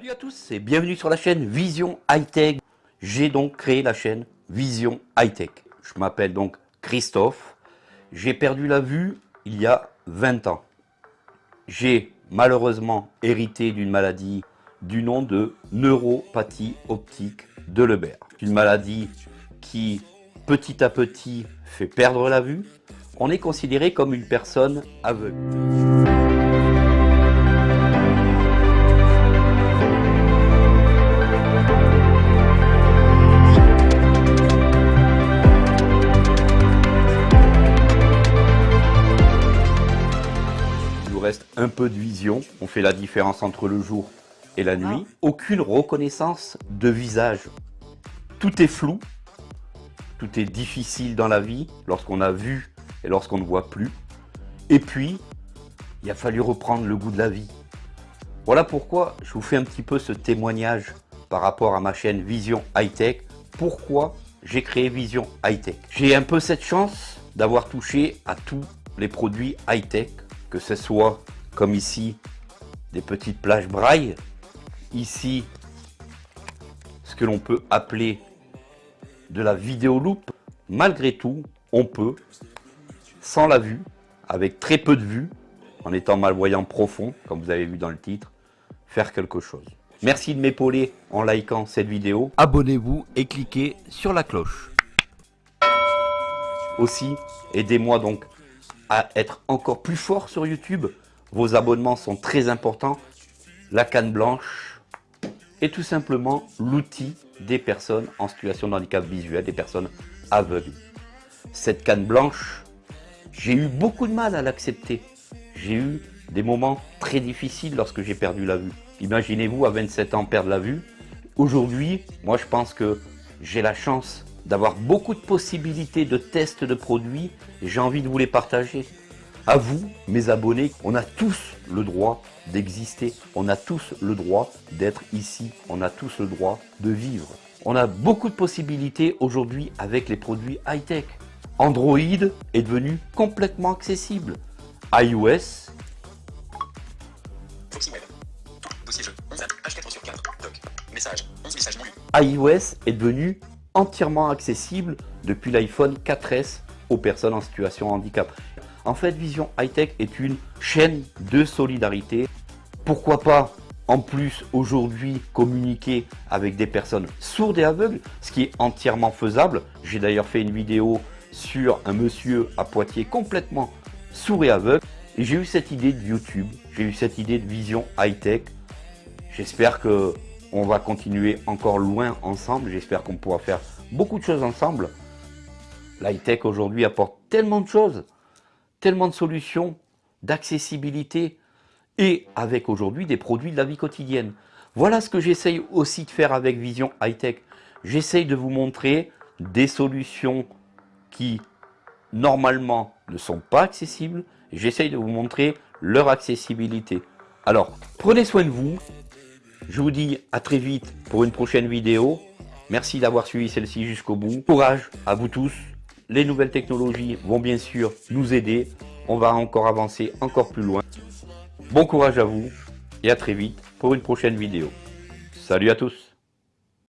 Salut à tous et bienvenue sur la chaîne Vision High Tech. J'ai donc créé la chaîne Vision High Tech. Je m'appelle donc Christophe. J'ai perdu la vue il y a 20 ans. J'ai malheureusement hérité d'une maladie du nom de neuropathie optique de Lebert. Une maladie qui petit à petit fait perdre la vue. On est considéré comme une personne aveugle. Un peu de vision. On fait la différence entre le jour et la nuit. Ah. Aucune reconnaissance de visage. Tout est flou. Tout est difficile dans la vie lorsqu'on a vu et lorsqu'on ne voit plus. Et puis, il a fallu reprendre le goût de la vie. Voilà pourquoi je vous fais un petit peu ce témoignage par rapport à ma chaîne Vision High Tech. Pourquoi j'ai créé Vision High Tech J'ai un peu cette chance d'avoir touché à tous les produits high tech que ce soit comme ici des petites plages braille, ici ce que l'on peut appeler de la vidéo loupe, malgré tout on peut, sans la vue, avec très peu de vue, en étant malvoyant profond, comme vous avez vu dans le titre, faire quelque chose. Merci de m'épauler en likant cette vidéo. Abonnez-vous et cliquez sur la cloche. Aussi, aidez-moi donc à être encore plus fort sur YouTube. Vos abonnements sont très importants. La canne blanche est tout simplement l'outil des personnes en situation de handicap visuel, des personnes aveugles. Cette canne blanche, j'ai eu beaucoup de mal à l'accepter. J'ai eu des moments très difficiles lorsque j'ai perdu la vue. Imaginez-vous à 27 ans perdre la vue. Aujourd'hui, moi je pense que j'ai la chance d'avoir beaucoup de possibilités de tests de produits j'ai envie de vous les partager. À vous, mes abonnés, on a tous le droit d'exister, on a tous le droit d'être ici, on a tous le droit de vivre. On a beaucoup de possibilités aujourd'hui avec les produits high-tech. Android est devenu complètement accessible. iOS. iOS est devenu entièrement accessible depuis l'iPhone 4S aux personnes en situation de handicap. En fait, Vision High Tech est une chaîne de solidarité. Pourquoi pas en plus aujourd'hui communiquer avec des personnes sourdes et aveugles, ce qui est entièrement faisable. J'ai d'ailleurs fait une vidéo sur un monsieur à Poitiers complètement sourd et aveugle. Et j'ai eu cette idée de YouTube, j'ai eu cette idée de vision high-tech. J'espère que on va continuer encore loin ensemble. J'espère qu'on pourra faire beaucoup de choses ensemble. L'high-tech aujourd'hui apporte tellement de choses, tellement de solutions, d'accessibilité et avec aujourd'hui des produits de la vie quotidienne. Voilà ce que j'essaye aussi de faire avec Vision High-Tech. J'essaye de vous montrer des solutions qui normalement ne sont pas accessibles. J'essaye de vous montrer leur accessibilité. Alors, prenez soin de vous, je vous dis à très vite pour une prochaine vidéo. Merci d'avoir suivi celle-ci jusqu'au bout. Courage à vous tous. Les nouvelles technologies vont bien sûr nous aider. On va encore avancer encore plus loin. Bon courage à vous et à très vite pour une prochaine vidéo. Salut à tous